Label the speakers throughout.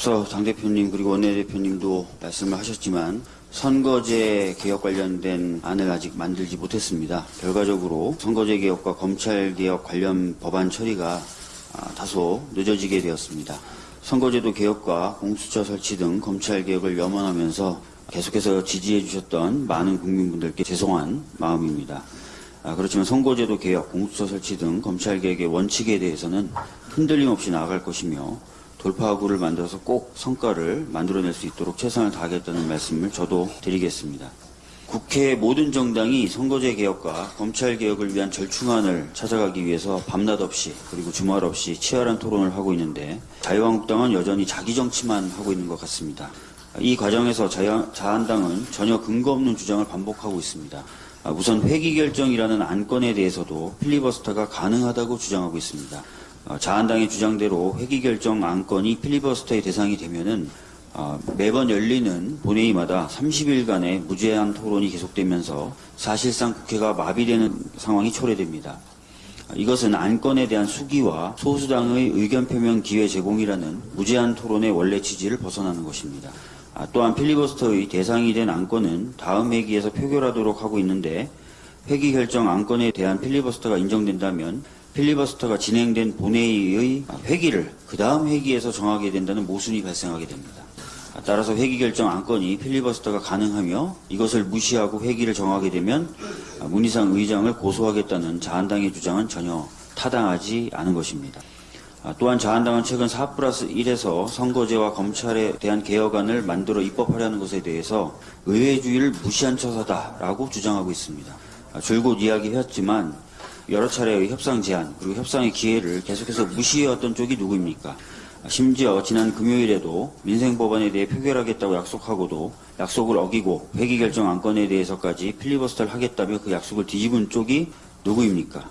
Speaker 1: 앞서 당 대표님 그리고 원내 대표님도 말씀을 하셨지만 선거제 개혁 관련된 안을 아직 만들지 못했습니다. 결과적으로 선거제 개혁과 검찰 개혁 관련 법안 처리가 아, 다소 늦어지게 되었습니다. 선거제도 개혁과 공수처 설치 등 검찰 개혁을 염원하면서 계속해서 지지해 주셨던 많은 국민분들께 죄송한 마음입니다. 아, 그렇지만 선거제도 개혁, 공수처 설치 등 검찰 개혁의 원칙에 대해서는 흔들림 없이 나아갈 것이며 돌파구를 만들어서 꼭 성과를 만들어낼 수 있도록 최선을 다하겠다는 말씀을 저도 드리겠습니다. 국회 모든 정당이 선거제 개혁과 검찰 개혁을 위한 절충안을 찾아가기 위해서 밤낮 없이 그리고 주말 없이 치열한 토론을 하고 있는데 자유한국당은 여전히 자기 정치만 하고 있는 것 같습니다. 이 과정에서 자유- 자한당은 전혀 근거 없는 주장을 반복하고 있습니다. 아, 우선 회기 결정이라는 안건에 대해서도 필리버스터가 가능하다고 주장하고 있습니다. 어, 자한당의 주장대로 회기 결정 안건이 필리버스터의 대상이 되면은 어, 매번 열리는 본회의마다 30일간의 무제한 토론이 계속되면서 사실상 국회가 마비되는 상황이 초래됩니다. 어, 이것은 안건에 대한 수기와 소수당의 의견 표명 기회 제공이라는 무제한 토론의 원래 취지를 벗어나는 것입니다. 아, 또한 필리버스터의 대상이 된 안건은 다음 회기에서 표결하도록 하고 있는데 회기 결정 안건에 대한 필리버스터가 인정된다면 필리버스터가 진행된 본회의의 회기를 그 다음 회기에서 정하게 된다는 모순이 발생하게 됩니다. 아, 따라서 회기 결정 안건이 필리버스터가 가능하며 이것을 무시하고 회기를 정하게 되면 아, 문희상 의장을 고소하겠다는 자한당의 주장은 전혀 타당하지 않은 것입니다. 아, 또한 자한당은 최근 4 플러스 1에서 선거제와 검찰에 대한 개혁안을 만들어 입법하려는 것에 대해서 의회주의를 무시한 처사다라고 주장하고 있습니다. 아, 줄곧 이야기했지만 여러 차례의 협상 제안 그리고 협상의 기회를 계속해서 무시해왔던 쪽이 누구입니까? 아, 심지어 지난 금요일에도 민생법안에 대해 표결하겠다고 약속하고도 약속을 어기고 회기 결정 안건에 대해서까지 필리버스터를 하겠다며 그 약속을 뒤집은 쪽이 누구입니까?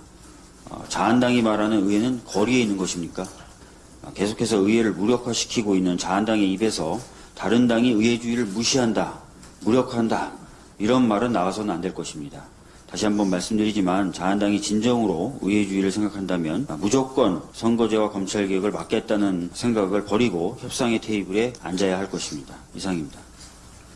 Speaker 1: 어, 자한당이 말하는 의회는 거리에 있는 것입니까? 아, 계속해서 의회를 무력화시키고 있는 자한당의 입에서 다른 당이 의회주의를 무시한다, 무력한다 이런 말은 나와서는 안 될 것입니다. 다시 한번 말씀드리지만 자한당이 진정으로 의회주의를 생각한다면 아, 무조건 선거제와 검찰개혁을 막겠다는 생각을 버리고 협상의 테이블에 앉아야 할 것입니다. 이상입니다.